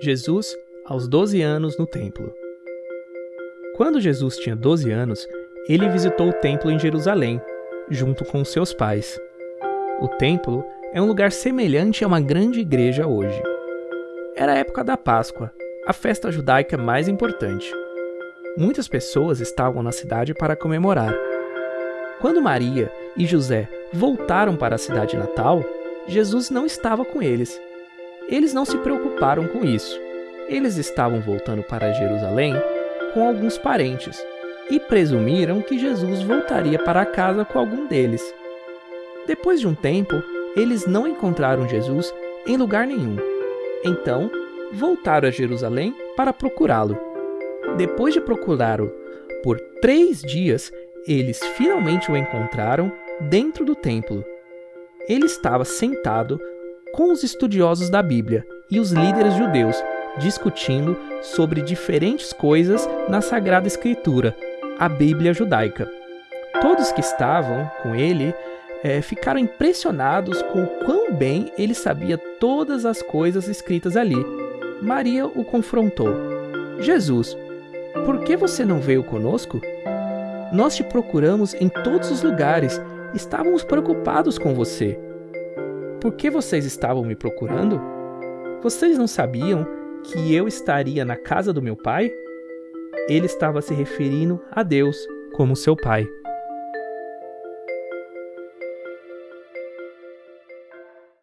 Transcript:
Jesus, aos 12 anos, no templo. Quando Jesus tinha 12 anos, ele visitou o templo em Jerusalém, junto com seus pais. O templo é um lugar semelhante a uma grande igreja hoje. Era a época da Páscoa, a festa judaica mais importante. Muitas pessoas estavam na cidade para comemorar. Quando Maria e José voltaram para a cidade natal, Jesus não estava com eles. Eles não se preocuparam com isso. Eles estavam voltando para Jerusalém com alguns parentes e presumiram que Jesus voltaria para casa com algum deles. Depois de um tempo, eles não encontraram Jesus em lugar nenhum. Então, voltaram a Jerusalém para procurá-lo. Depois de procurá-lo por três dias, eles finalmente o encontraram dentro do templo. Ele estava sentado com os estudiosos da Bíblia e os líderes judeus, discutindo sobre diferentes coisas na Sagrada Escritura, a Bíblia judaica. Todos que estavam com ele é, ficaram impressionados com o quão bem ele sabia todas as coisas escritas ali. Maria o confrontou: Jesus, por que você não veio conosco? Nós te procuramos em todos os lugares, estávamos preocupados com você. Por que vocês estavam me procurando? Vocês não sabiam que eu estaria na casa do meu pai? Ele estava se referindo a Deus como seu pai.